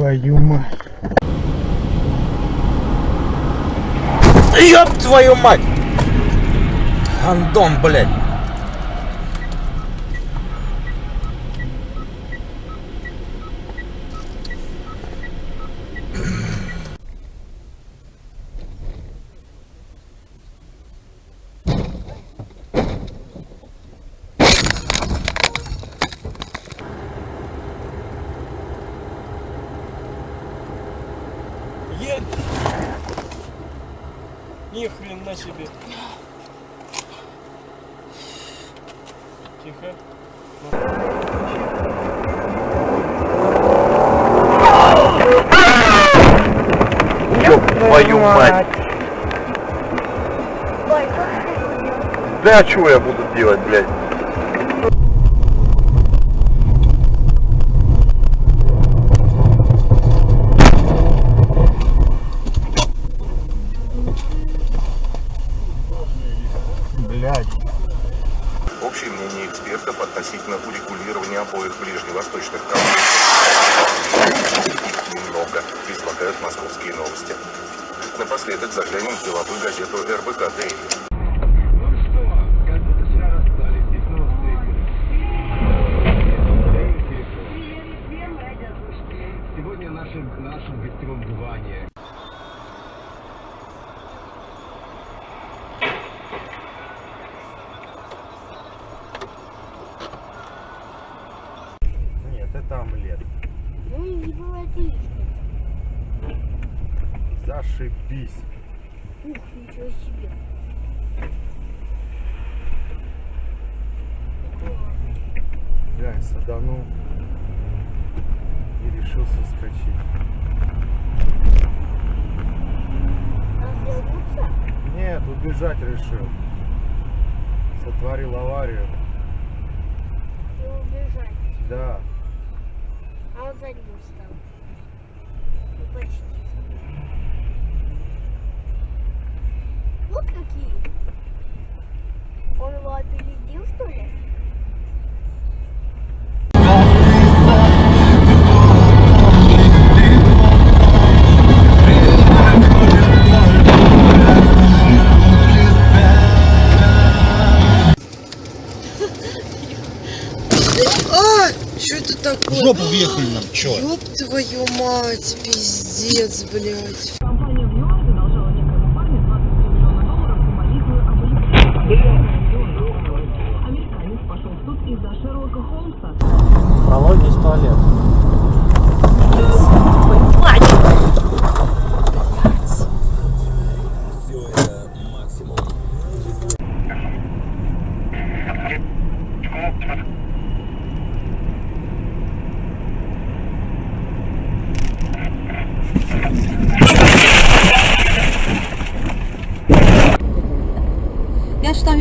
Твою мать. Ёб твою мать! Андон, блядь. Ни хрена себе. Тихо. Ёб твою мать! Да а что я буду делать? Блядь. Экспертов относительно урегулирования обоих ближневосточных конфликтов. Немного, излагают московские новости. Напоследок заглянем в деловую газету РБК «Дейли». Это омлет. Ну и не было отлично. Зашибись. Ух, ничего себе. Глянь, саданул и решил соскочить. Развернуться? Нет, убежать решил. Сотворил аварию. и убежать. Да. А он задним стал. Ну, почти. Вот какие. Он его опередил, что ли? Жопу въехали нам, чё? Ёб твою мать, пиздец, блядь.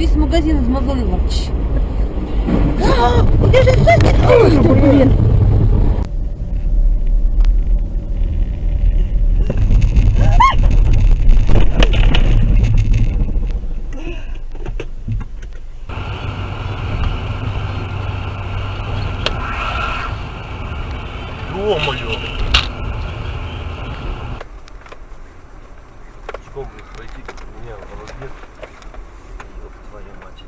Я же там весь магазин измазала вообще. Где же? Ой, блин. Ё-моё! Что, блядь, пойти меня в размер? Ёб твою мать.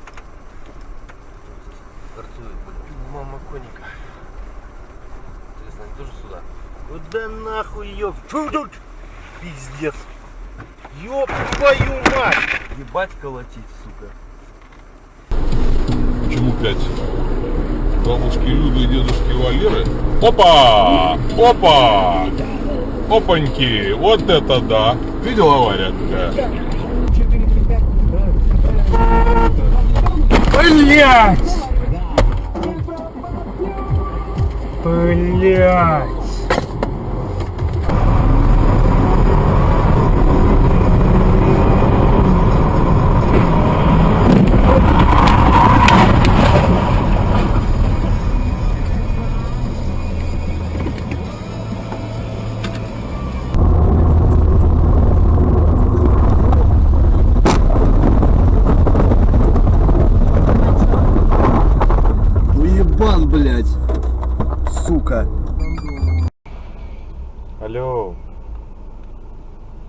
Торцует, блядь. Мама коника. Интересно, они тоже сюда? Куда нахуй ёб? Фу, тут! Пиздец. Ёб твою мать! Ебать колотить, сука. Почему пять? Бабушки Люды и дедушки Валеры? Опа! Опа! Опаньки! Вот это да! Видел авария какая? Блять! Блять!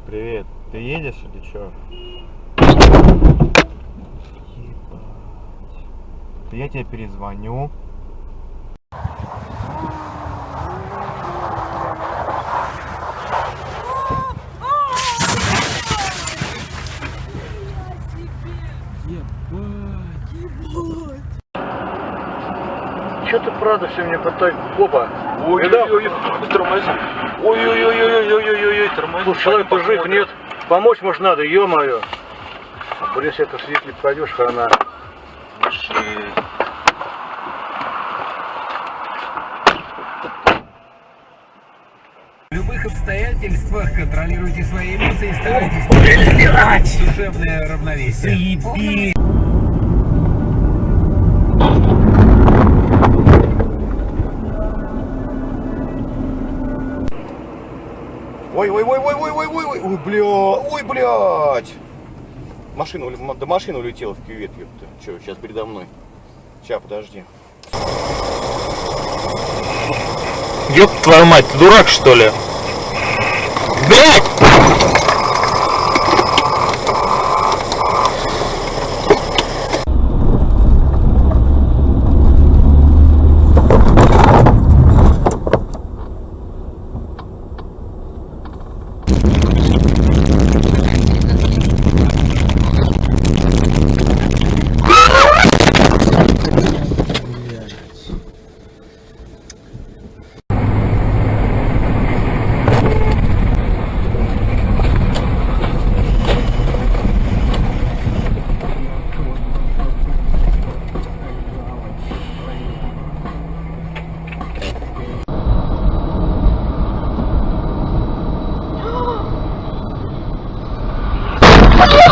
Привет. Ты едешь или чё? Ебать. Я тебе перезвоню. Че ты правда все мне потом Опа. Ой-ой-ой, тормози. Ой-ой-ой-ой-ой-ой-ой, тормози. Слушай, человек ты жив, нет? Помочь может надо, ё-моё. Блин, это свидетель пойдешь, хана. В любых обстоятельствах контролируйте свои эмоции и старайтесь душевное равновесие. Ой, ой, ой, ой, ой, ой, ой, ой, ой, бля, ой, блядь. Машина, да машина улетела в кювет, ёпта. Че, сейчас передо мной. Сейчас, подожди. Ёб твою мать, ты дурак что ли? Блять! What?